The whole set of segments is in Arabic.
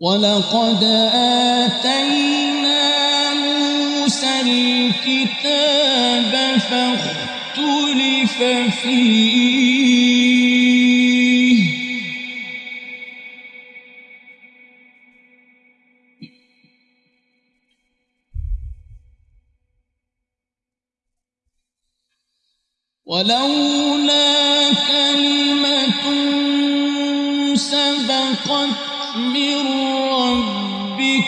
ولقد آتينا موسى الكتاب فاختلف فيه. ولولا كلمة سبقت من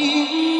وإن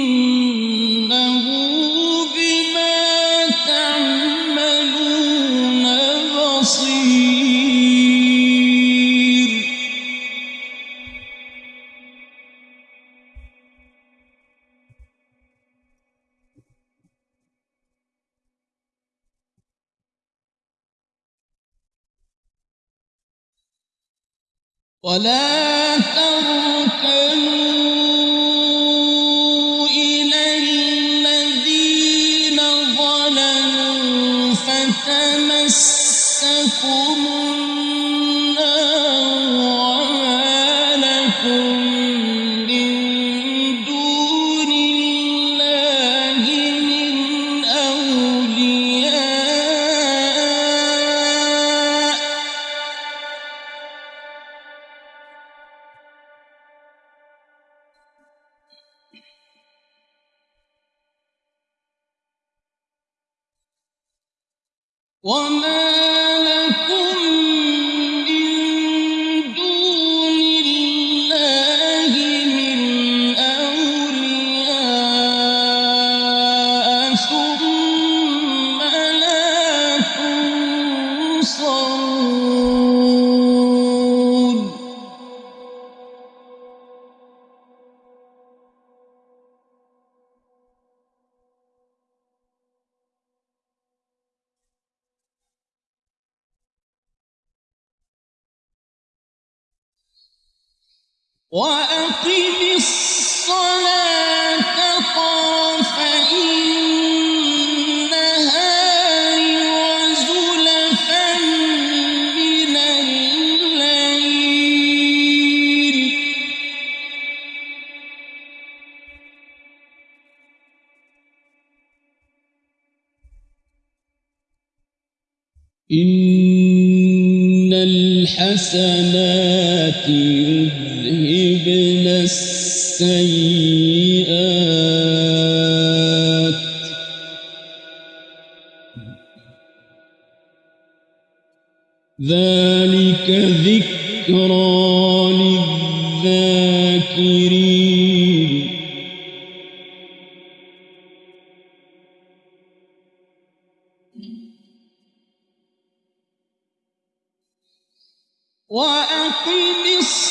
ولا تركنوا وما وأقم الصلاة إن الحسنات يذهبن السيئات. ذلك ذكرى للذاكرين. وأقم الصلاة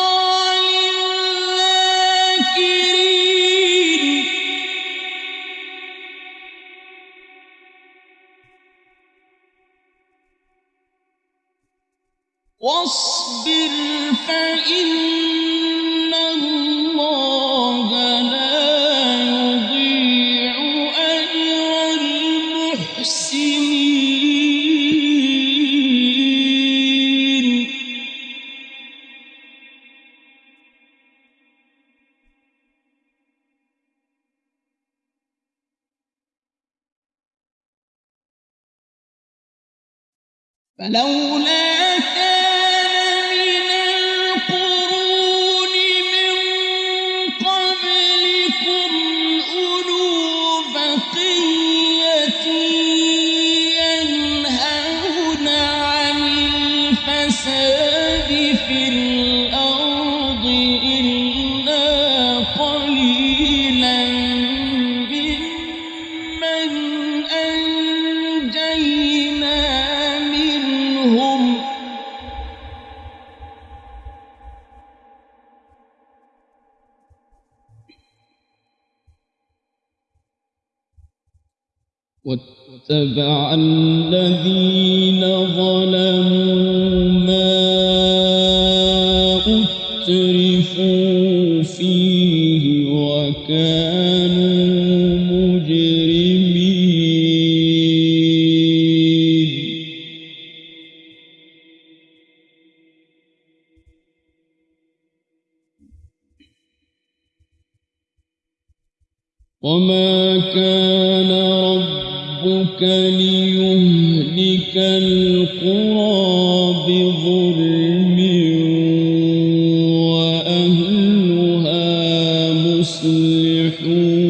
فلولا كان من القرون من قبلكم بقية ينهون عن الفساد في الأرض إلا قليلا ممن واتبع الذين ظلموا ما أترفوا فيه وكانوا مجرمين. وما كان ليهلك القرى بظلم وأهلها مصلحون.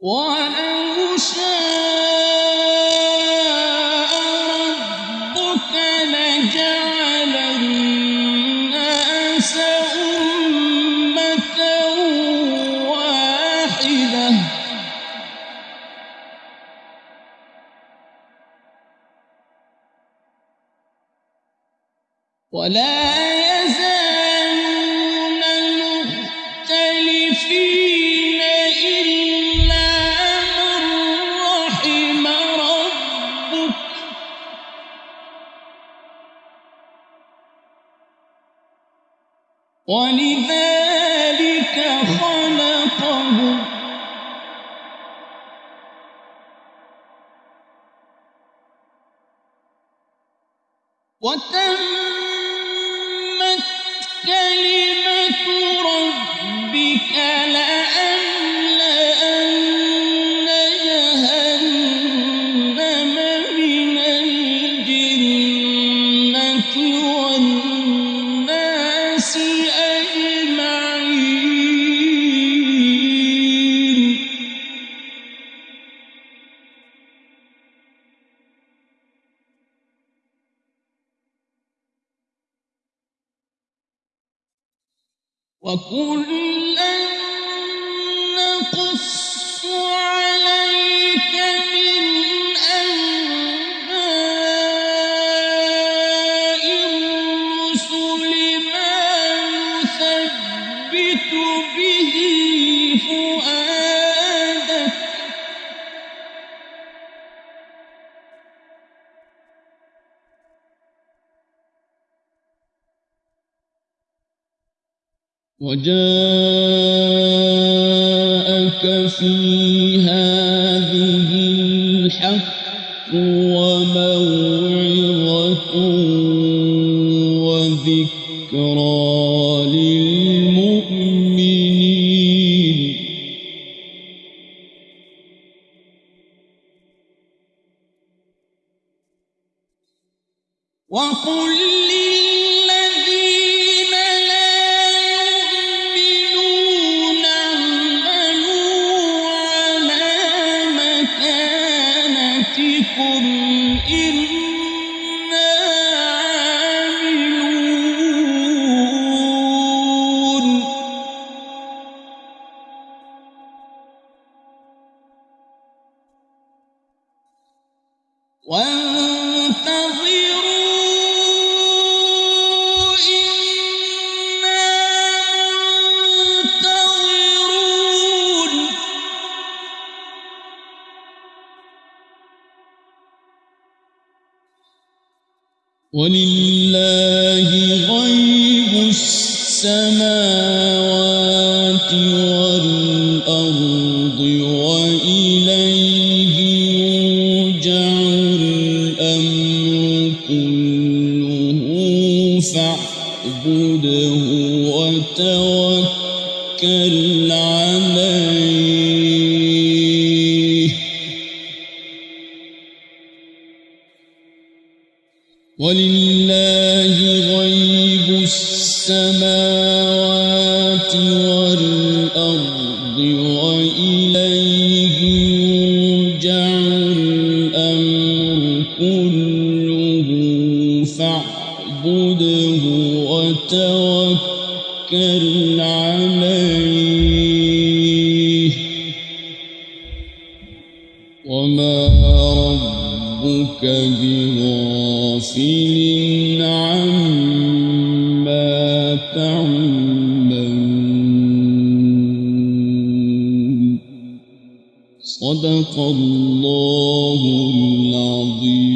ولو ولا يزالون مختلفين إلا من رحم ربك. ولذلك خلقهم. وتمت كلمة ربك لأملأن وكلا وجاءك في هذه الحق وموعظة وذكرى. ولله غيب السماوات والأرض. وتوكل عليه ولله غيب السماوات والأرض وإليه يرجع الأمر كله. فاعبده وتوكل عليه. وما ربك بغافل عما تعملون. صدق الله العظيم.